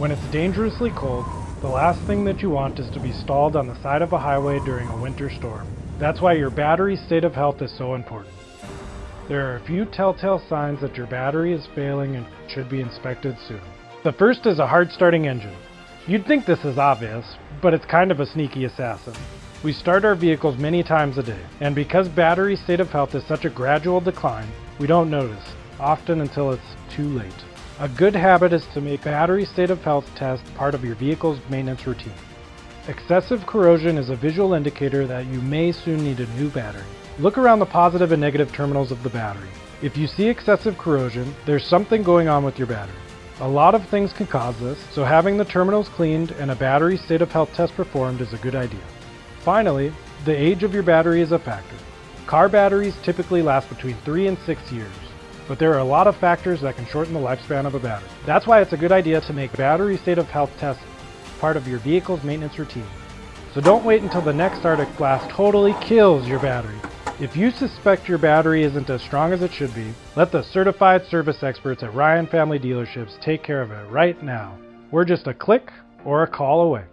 When it's dangerously cold, the last thing that you want is to be stalled on the side of a highway during a winter storm. That's why your battery state of health is so important. There are a few telltale signs that your battery is failing and should be inspected soon. The first is a hard starting engine. You'd think this is obvious, but it's kind of a sneaky assassin. We start our vehicles many times a day, and because battery state of health is such a gradual decline, we don't notice, often until it's too late. A good habit is to make battery state of health test part of your vehicle's maintenance routine. Excessive corrosion is a visual indicator that you may soon need a new battery. Look around the positive and negative terminals of the battery. If you see excessive corrosion, there's something going on with your battery. A lot of things can cause this, so having the terminals cleaned and a battery state of health test performed is a good idea. Finally, the age of your battery is a factor. Car batteries typically last between 3 and 6 years, but there are a lot of factors that can shorten the lifespan of a battery. That's why it's a good idea to make battery state of health tests part of your vehicle's maintenance routine. So don't wait until the next Arctic blast totally kills your battery. If you suspect your battery isn't as strong as it should be, let the certified service experts at Ryan Family Dealerships take care of it right now. We're just a click or a call away.